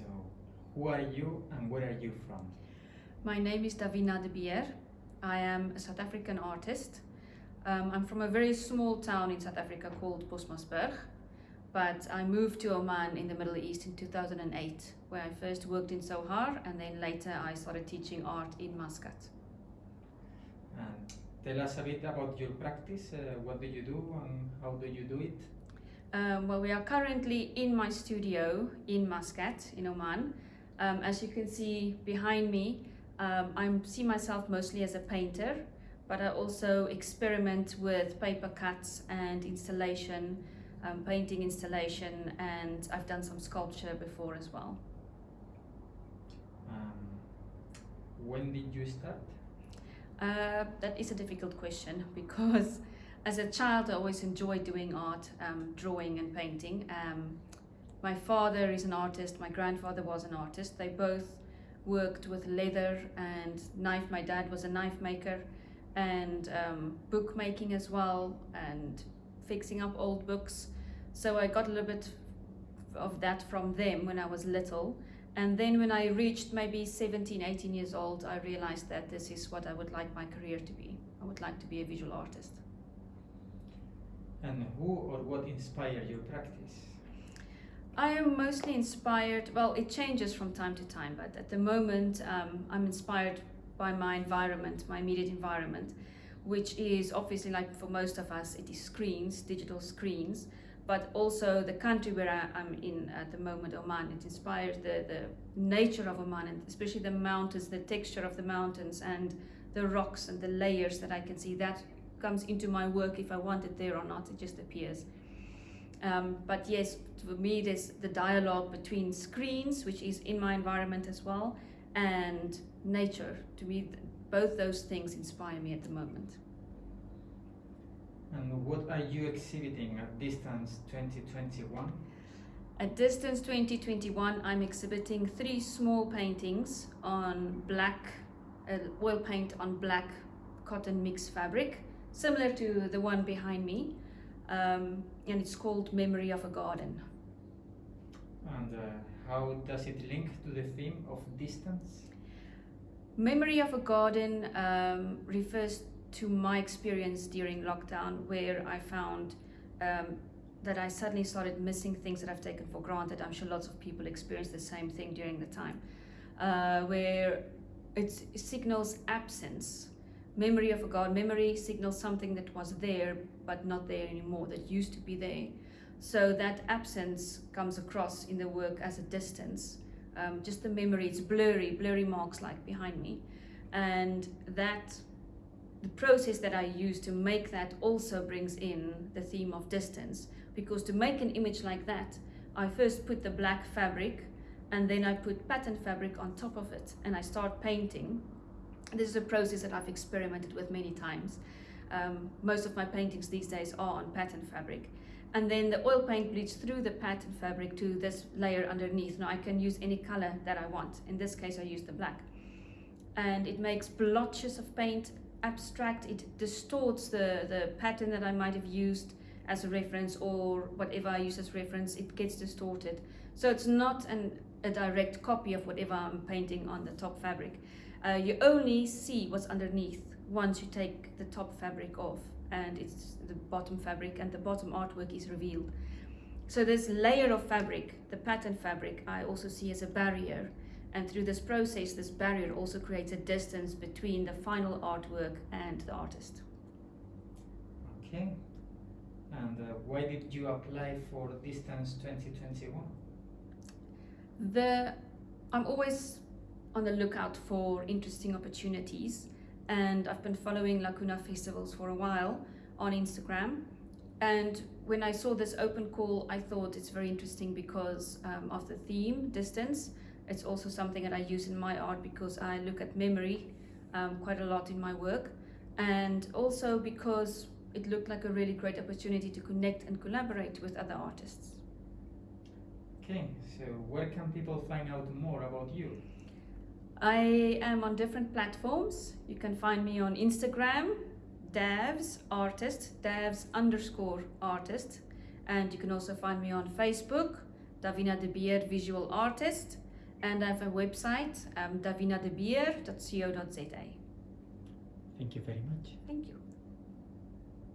So, who are you and where are you from? My name is Davina de Beer. I am a South African artist. Um, I'm from a very small town in South Africa called Postmasburg, but I moved to Oman in the Middle East in 2008, where I first worked in Sohar and then later I started teaching art in Muscat. And tell us a bit about your practice. Uh, what do you do and how do you do it? Um, well, we are currently in my studio in Muscat, in Oman. Um, as you can see behind me, um, I see myself mostly as a painter, but I also experiment with paper cuts and installation, um, painting installation, and I've done some sculpture before as well. Um, when did you start? Uh, that is a difficult question because as a child I always enjoyed doing art, um, drawing and painting. Um, my father is an artist, my grandfather was an artist. They both worked with leather and knife. My dad was a knife maker and um, bookmaking as well and fixing up old books. So I got a little bit of that from them when I was little. And then when I reached maybe 17, 18 years old, I realized that this is what I would like my career to be. I would like to be a visual artist. And who or what inspired your practice? I am mostly inspired, well, it changes from time to time, but at the moment um, I'm inspired by my environment, my immediate environment, which is obviously like for most of us, it is screens, digital screens, but also the country where I, am in at the moment, Oman, it inspires the, the nature of Oman, and especially the mountains, the texture of the mountains and the rocks and the layers that I can see. That comes into my work if I want it there or not, it just appears. Um, but yes, for me, there's the dialogue between screens, which is in my environment as well, and nature. To me, both those things inspire me at the moment. And what are you exhibiting at Distance 2021? At Distance 2021, I'm exhibiting three small paintings on black, uh, oil paint on black cotton mixed fabric, similar to the one behind me um, and it's called Memory of a Garden. And uh, how does it link to the theme of distance? Memory of a Garden um, refers to my experience during lockdown where I found um, that I suddenly started missing things that I've taken for granted. I'm sure lots of people experience the same thing during the time, uh, where it signals absence memory of a God. Memory signals something that was there but not there anymore, that used to be there. So that absence comes across in the work as a distance. Um, just the memory, it's blurry, blurry marks like behind me. And that, the process that I use to make that also brings in the theme of distance. Because to make an image like that, I first put the black fabric and then I put pattern fabric on top of it and I start painting this is a process that I've experimented with many times. Um, most of my paintings these days are on pattern fabric. And then the oil paint bleeds through the pattern fabric to this layer underneath. Now I can use any color that I want. In this case, I use the black. And it makes blotches of paint abstract. It distorts the, the pattern that I might have used as a reference or whatever I use as reference, it gets distorted. So it's not an, a direct copy of whatever I'm painting on the top fabric uh, you only see what's underneath once you take the top fabric off and it's the bottom fabric and the bottom artwork is revealed. So this layer of fabric, the pattern fabric, I also see as a barrier. And through this process, this barrier also creates a distance between the final artwork and the artist. Okay. And uh, why did you apply for Distance 2021? The, I'm always on the lookout for interesting opportunities and I've been following Lacuna festivals for a while on Instagram and when I saw this open call I thought it's very interesting because um, of the theme distance it's also something that I use in my art because I look at memory um, quite a lot in my work and also because it looked like a really great opportunity to connect and collaborate with other artists. Okay, so where can people find out more about you? I am on different platforms. You can find me on Instagram, Davs Artist, Davs underscore artist. And you can also find me on Facebook, Davina de Beer Visual Artist. And I have a website, um, davinadebeer.co.za. Thank you very much. Thank you.